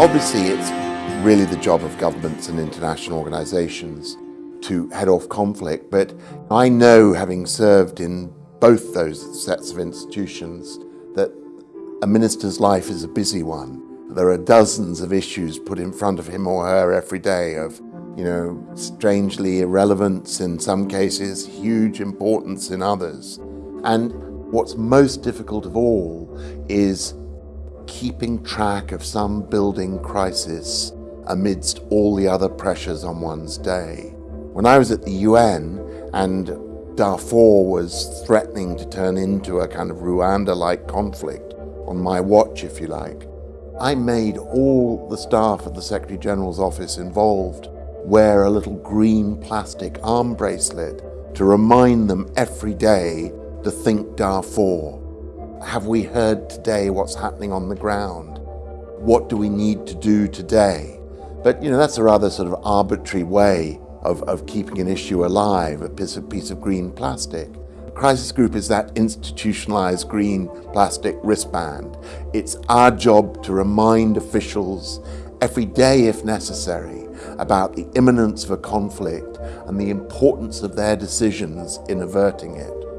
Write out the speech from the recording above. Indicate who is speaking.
Speaker 1: Obviously, it's really the job of governments and international organizations to head off conflict, but I know, having served in both those sets of institutions, that a minister's life is a busy one. There are dozens of issues put in front of him or her every day of, you know, strangely irrelevance in some cases, huge importance in others. And what's most difficult of all is keeping track of some building crisis amidst all the other pressures on one's day. When I was at the UN and Darfur was threatening to turn into a kind of Rwanda-like conflict, on my watch if you like, I made all the staff at the Secretary General's office involved wear a little green plastic arm bracelet to remind them every day to think Darfur. Have we heard today what's happening on the ground? What do we need to do today? But you know, that's a rather sort of arbitrary way of, of keeping an issue alive, a piece of, piece of green plastic. Crisis Group is that institutionalized green plastic wristband. It's our job to remind officials every day if necessary about the imminence of a conflict and the importance of their decisions in averting it.